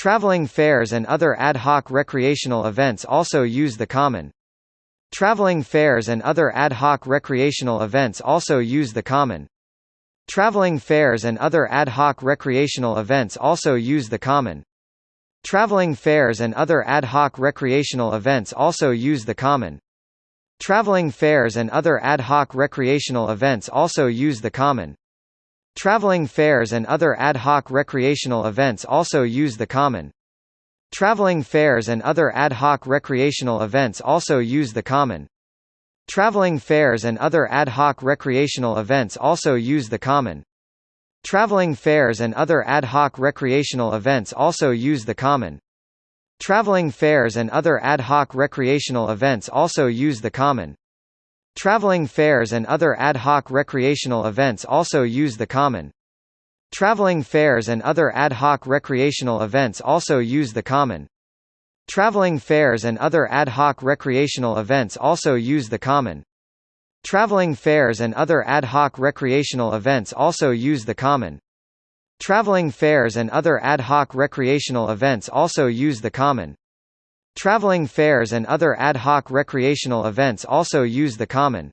Traveling fairs and other ad hoc recreational events also use the common. Traveling fairs and other ad hoc recreational events also use the common. Traveling fairs and other ad hoc recreational events also use the common. Traveling fairs and other ad hoc recreational events also use the common. Traveling fairs and other ad hoc recreational events also use the common. Traveling fairs and other ad hoc recreational events also use the common. Traveling fairs and other ad hoc recreational events also use the common. Traveling fairs and other ad hoc recreational events also use the common. Traveling fairs and other ad hoc recreational events also use the common. Traveling fairs and other ad hoc recreational events also use the common. Traveling fairs and other ad hoc recreational events also use the common. Traveling fairs and other ad hoc recreational events also use the common. Traveling fairs and other ad hoc recreational events also use the common. Traveling fairs and other ad hoc recreational events also use the common. Traveling fairs and other ad hoc recreational events also use the common. Traveling fairs and other ad hoc recreational events also use the common.